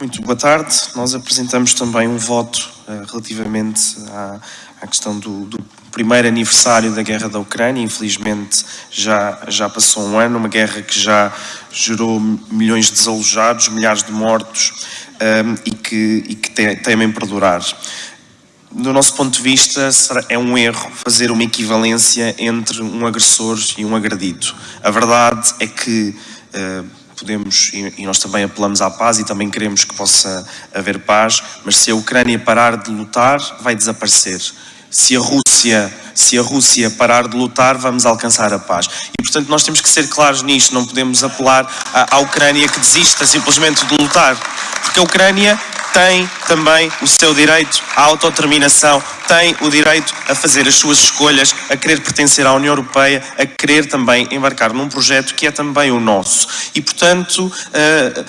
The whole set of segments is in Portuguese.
Muito boa tarde. Nós apresentamos também um voto uh, relativamente à, à questão do, do, primeiro aniversário da guerra da Ucrânia. Infelizmente já, já passou um ano, uma guerra que já gerou milhões de desalojados, milhares de mortos um, ehm, e que, e que temem perdurar. Do nosso ponto de vista, é um erro fazer uma equivalência entre um agressor e um agredido. A verdade é que uh, podemos, e nós também apelamos à paz e também queremos que possa haver paz, mas se a Ucrânia parar de lutar, vai desaparecer. Se a Rússia, se a Rússia parar de lutar, vamos alcançar a paz. E, portanto, nós temos que ser claros nisto, não podemos apelar à, à Ucrânia que desista simplesmente de lutar, porque a Ucrânia tem também o seu direito à autodeterminação, tem o direito a fazer as suas escolhas, a querer pertencer à União Europeia, a querer também embarcar num projeto que é também o nosso. E, portanto, uh,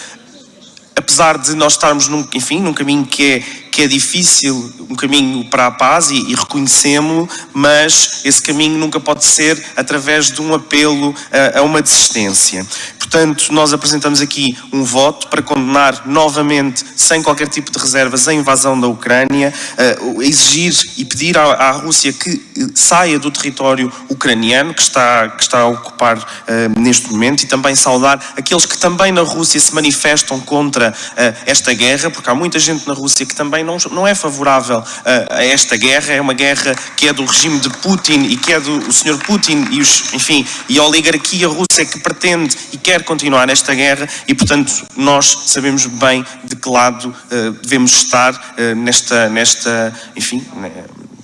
apesar de nós estarmos, num, enfim, num caminho que é, que é difícil, um caminho para a paz, e, e reconhecemos-lo, mas esse caminho nunca pode ser através de um apelo a, a uma desistência. Portanto, nós apresentamos aqui um voto para condenar novamente, sem qualquer tipo de reservas, a invasão da Ucrânia, exigir e pedir à, à, Rússia que eh, saia do território ucraniano que está, que está a ocupar uh, neste momento e também saudar aqueles que também na Rússia se manifestam contra uh, esta guerra, porque há muita gente na Rússia que também não, não é favorável a esta guerra, é uma guerra que é do regime de Putin e que é do Sr. Putin e os, enfim, e a oligarquia russa que pretende e quer continuar esta guerra e, portanto, nós sabemos bem de que lado uh, devemos estar uh, nesta, nesta, enfim,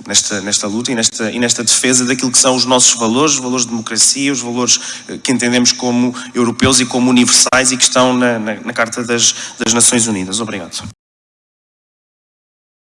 nesta, nesta luta e nesta, e nesta defesa daquilo que são os nossos valores, os valores de democracia, os valores uh, que entendemos como europeus e como universais e que estão na, na, na Carta das, das Nações Unidas. Obrigado.